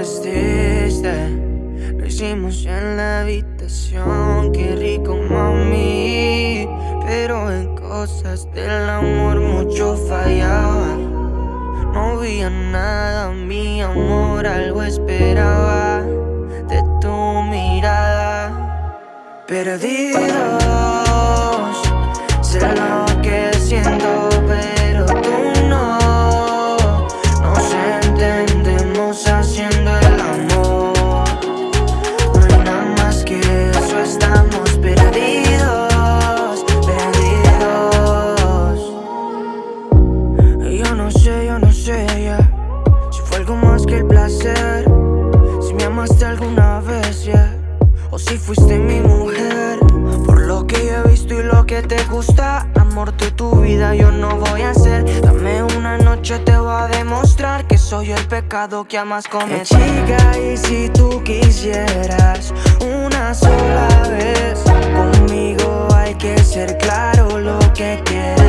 Lo hicimos en la habitación Qué rico, mami. Pero en cosas del amor mucho fallaba. No había nada, mi amor Algo esperaba De tu mirada. Perdida. no sé, yo no sé, yeah. Si fue algo más que el placer Si me amaste alguna vez, yeah. O si fuiste mi mujer Por lo que yo he visto y lo que te gusta Amor, tú tu vida yo no voy a hacer Dame una noche, te voy a demostrar Que soy el pecado que amas cometer chica, y si tú quisieras Una sola vez Conmigo hay que ser claro lo que quieres